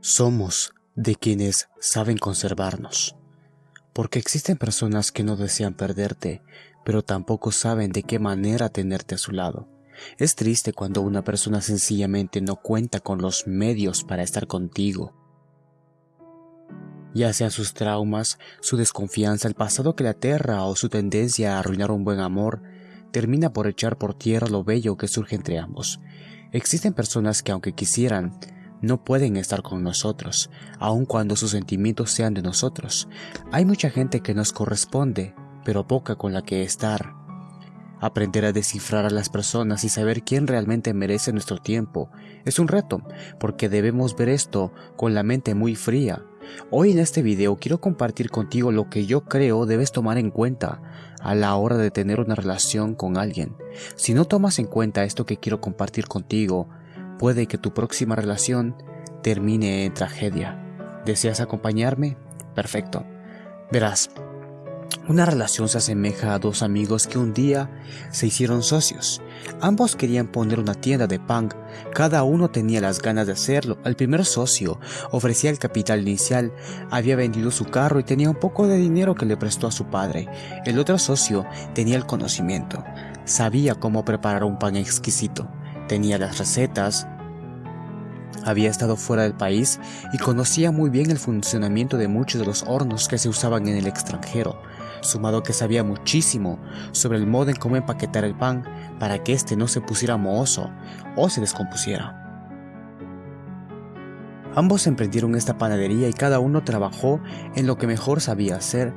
Somos de quienes saben conservarnos, porque existen personas que no desean perderte, pero tampoco saben de qué manera tenerte a su lado. Es triste cuando una persona sencillamente no cuenta con los medios para estar contigo. Ya sean sus traumas, su desconfianza, el pasado que le aterra o su tendencia a arruinar un buen amor, termina por echar por tierra lo bello que surge entre ambos. Existen personas que aunque quisieran, no pueden estar con nosotros, aun cuando sus sentimientos sean de nosotros. Hay mucha gente que nos corresponde, pero poca con la que estar. Aprender a descifrar a las personas y saber quién realmente merece nuestro tiempo es un reto, porque debemos ver esto con la mente muy fría. Hoy en este video quiero compartir contigo lo que yo creo debes tomar en cuenta a la hora de tener una relación con alguien. Si no tomas en cuenta esto que quiero compartir contigo, puede que tu próxima relación termine en tragedia. ¿Deseas acompañarme? Perfecto. Verás, una relación se asemeja a dos amigos que un día se hicieron socios. Ambos querían poner una tienda de punk, cada uno tenía las ganas de hacerlo. El primer socio ofrecía el capital inicial, había vendido su carro y tenía un poco de dinero que le prestó a su padre. El otro socio tenía el conocimiento, sabía cómo preparar un pan exquisito tenía las recetas, había estado fuera del país y conocía muy bien el funcionamiento de muchos de los hornos que se usaban en el extranjero, sumado que sabía muchísimo sobre el modo en cómo empaquetar el pan para que éste no se pusiera mohoso o se descompusiera. Ambos emprendieron esta panadería y cada uno trabajó en lo que mejor sabía hacer.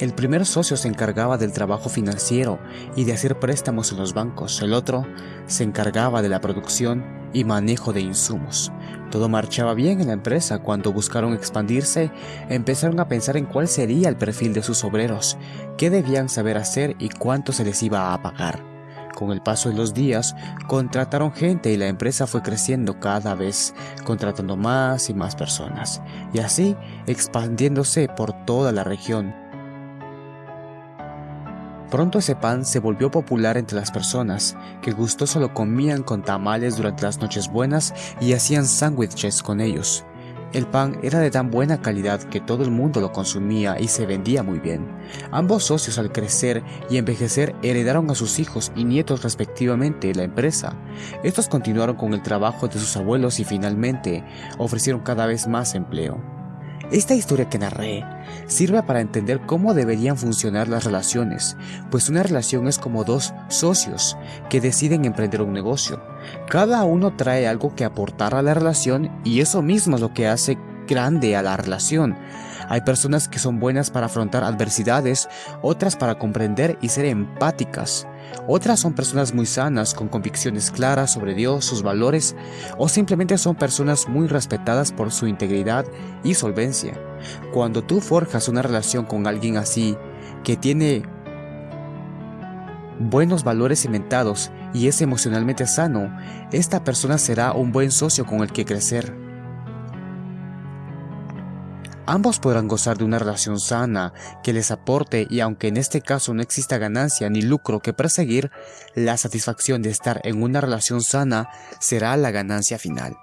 El primer socio se encargaba del trabajo financiero y de hacer préstamos en los bancos. El otro se encargaba de la producción y manejo de insumos. Todo marchaba bien en la empresa. Cuando buscaron expandirse, empezaron a pensar en cuál sería el perfil de sus obreros, qué debían saber hacer y cuánto se les iba a pagar. Con el paso de los días, contrataron gente y la empresa fue creciendo cada vez, contratando más y más personas, y así expandiéndose por toda la región. Pronto ese pan se volvió popular entre las personas, que gustoso lo comían con tamales durante las noches buenas y hacían sándwiches con ellos. El pan era de tan buena calidad que todo el mundo lo consumía y se vendía muy bien. Ambos socios al crecer y envejecer heredaron a sus hijos y nietos respectivamente la empresa. Estos continuaron con el trabajo de sus abuelos y finalmente ofrecieron cada vez más empleo. Esta historia que narré sirve para entender cómo deberían funcionar las relaciones, pues una relación es como dos socios que deciden emprender un negocio. Cada uno trae algo que aportar a la relación y eso mismo es lo que hace grande a la relación. Hay personas que son buenas para afrontar adversidades, otras para comprender y ser empáticas. Otras son personas muy sanas, con convicciones claras sobre Dios, sus valores, o simplemente son personas muy respetadas por su integridad y solvencia. Cuando tú forjas una relación con alguien así, que tiene buenos valores cimentados y es emocionalmente sano, esta persona será un buen socio con el que crecer. Ambos podrán gozar de una relación sana que les aporte y aunque en este caso no exista ganancia ni lucro que perseguir, la satisfacción de estar en una relación sana será la ganancia final.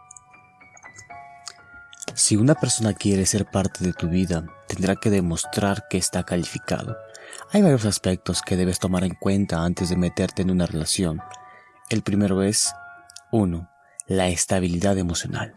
Si una persona quiere ser parte de tu vida, tendrá que demostrar que está calificado. Hay varios aspectos que debes tomar en cuenta antes de meterte en una relación. El primero es 1 la estabilidad emocional.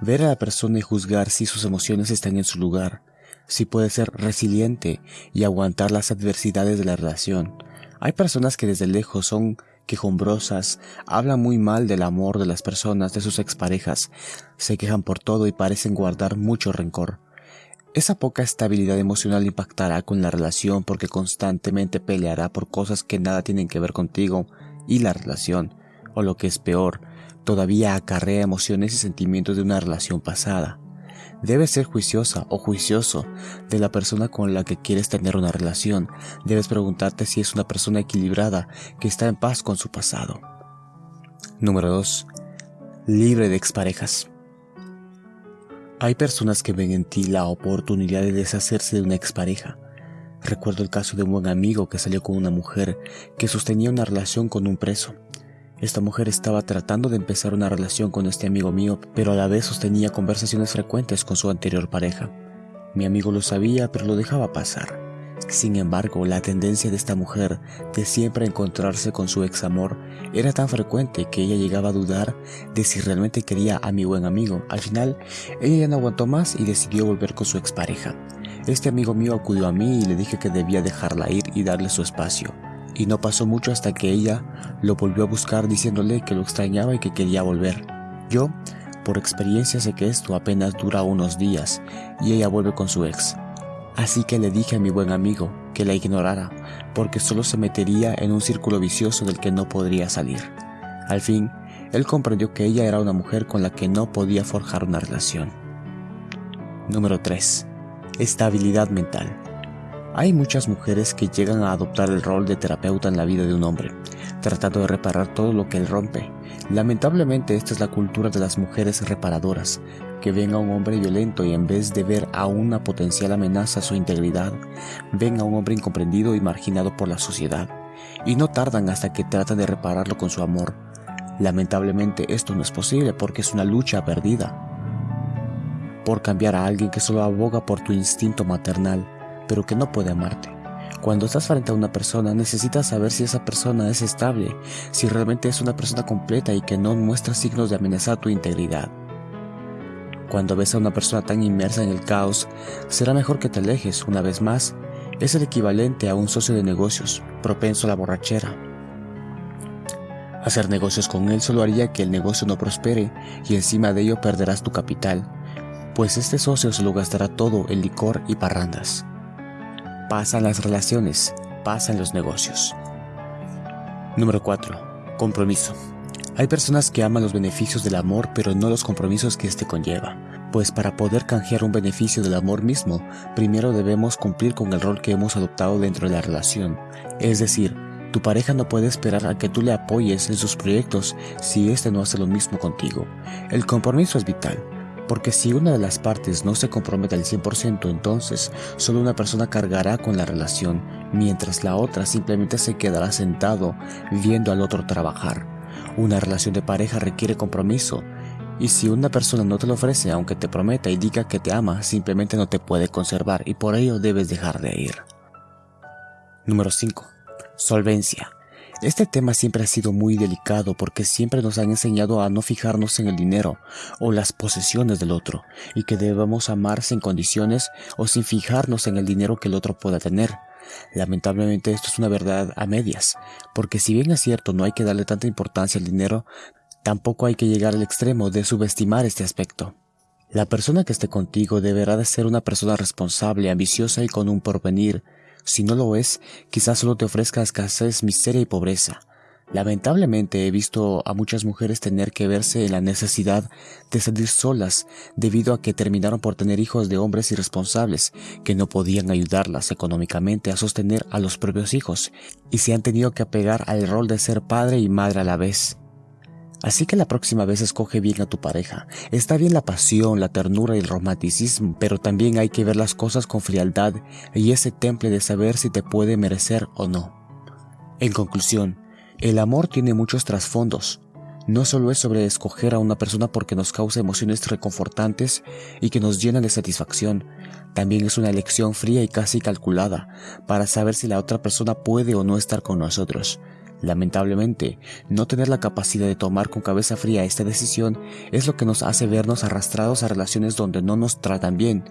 Ver a la persona y juzgar si sus emociones están en su lugar, si puede ser resiliente y aguantar las adversidades de la relación. Hay personas que desde lejos son quejumbrosas, hablan muy mal del amor de las personas, de sus exparejas, se quejan por todo y parecen guardar mucho rencor. Esa poca estabilidad emocional impactará con la relación porque constantemente peleará por cosas que nada tienen que ver contigo y la relación, o lo que es peor, todavía acarrea emociones y sentimientos de una relación pasada. Debes ser juiciosa o juicioso de la persona con la que quieres tener una relación. Debes preguntarte si es una persona equilibrada que está en paz con su pasado. Número 2. Libre de exparejas. Hay personas que ven en ti la oportunidad de deshacerse de una expareja. Recuerdo el caso de un buen amigo que salió con una mujer que sostenía una relación con un preso. Esta mujer estaba tratando de empezar una relación con este amigo mío, pero a la vez sostenía conversaciones frecuentes con su anterior pareja. Mi amigo lo sabía, pero lo dejaba pasar. Sin embargo, la tendencia de esta mujer de siempre encontrarse con su ex amor era tan frecuente que ella llegaba a dudar de si realmente quería a mi buen amigo. Al final, ella ya no aguantó más y decidió volver con su expareja. Este amigo mío acudió a mí y le dije que debía dejarla ir y darle su espacio. Y no pasó mucho hasta que ella lo volvió a buscar diciéndole que lo extrañaba y que quería volver. Yo, por experiencia, sé que esto apenas dura unos días y ella vuelve con su ex. Así que le dije a mi buen amigo que la ignorara, porque solo se metería en un círculo vicioso del que no podría salir. Al fin, él comprendió que ella era una mujer con la que no podía forjar una relación. Número 3. Estabilidad mental. Hay muchas mujeres que llegan a adoptar el rol de terapeuta en la vida de un hombre, tratando de reparar todo lo que él rompe. Lamentablemente esta es la cultura de las mujeres reparadoras, que ven a un hombre violento y en vez de ver a una potencial amenaza a su integridad, ven a un hombre incomprendido y marginado por la sociedad, y no tardan hasta que tratan de repararlo con su amor. Lamentablemente esto no es posible porque es una lucha perdida. Por cambiar a alguien que solo aboga por tu instinto maternal, pero que no puede amarte. Cuando estás frente a una persona necesitas saber si esa persona es estable, si realmente es una persona completa y que no muestra signos de amenazar tu integridad. Cuando ves a una persona tan inmersa en el caos, será mejor que te alejes una vez más. Es el equivalente a un socio de negocios, propenso a la borrachera. Hacer negocios con él solo haría que el negocio no prospere y encima de ello perderás tu capital, pues este socio se lo gastará todo en licor y parrandas. Pasan las relaciones, pasan los negocios. Número 4. Compromiso. Hay personas que aman los beneficios del amor pero no los compromisos que éste conlleva, pues para poder canjear un beneficio del amor mismo, primero debemos cumplir con el rol que hemos adoptado dentro de la relación. Es decir, tu pareja no puede esperar a que tú le apoyes en sus proyectos si éste no hace lo mismo contigo. El compromiso es vital, porque si una de las partes no se compromete al 100%, entonces solo una persona cargará con la relación, mientras la otra simplemente se quedará sentado viendo al otro trabajar. Una relación de pareja requiere compromiso, y si una persona no te lo ofrece, aunque te prometa y diga que te ama, simplemente no te puede conservar y por ello debes dejar de ir. Número 5. Solvencia. Este tema siempre ha sido muy delicado porque siempre nos han enseñado a no fijarnos en el dinero o las posesiones del otro y que debemos amar sin condiciones o sin fijarnos en el dinero que el otro pueda tener. Lamentablemente esto es una verdad a medias, porque si bien es cierto no hay que darle tanta importancia al dinero, tampoco hay que llegar al extremo de subestimar este aspecto. La persona que esté contigo deberá de ser una persona responsable, ambiciosa y con un porvenir. Si no lo es, quizás solo te ofrezca escasez, miseria y pobreza. Lamentablemente he visto a muchas mujeres tener que verse en la necesidad de salir solas debido a que terminaron por tener hijos de hombres irresponsables que no podían ayudarlas económicamente a sostener a los propios hijos y se han tenido que apegar al rol de ser padre y madre a la vez. Así que la próxima vez escoge bien a tu pareja. Está bien la pasión, la ternura y el romanticismo, pero también hay que ver las cosas con frialdad y ese temple de saber si te puede merecer o no. En conclusión, el amor tiene muchos trasfondos. No solo es sobre escoger a una persona porque nos causa emociones reconfortantes y que nos llenan de satisfacción, también es una elección fría y casi calculada para saber si la otra persona puede o no estar con nosotros. Lamentablemente, no tener la capacidad de tomar con cabeza fría esta decisión es lo que nos hace vernos arrastrados a relaciones donde no nos tratan bien.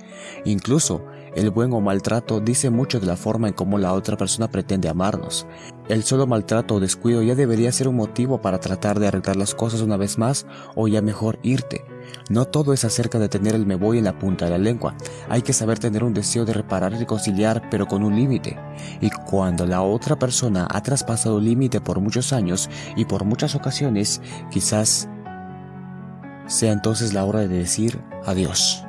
Incluso, el buen o maltrato dice mucho de la forma en cómo la otra persona pretende amarnos. El solo maltrato o descuido ya debería ser un motivo para tratar de arreglar las cosas una vez más o ya mejor irte. No todo es acerca de tener el me voy en la punta de la lengua. Hay que saber tener un deseo de reparar y reconciliar, pero con un límite. Y cuando la otra persona ha traspasado el límite por muchos años y por muchas ocasiones, quizás sea entonces la hora de decir adiós.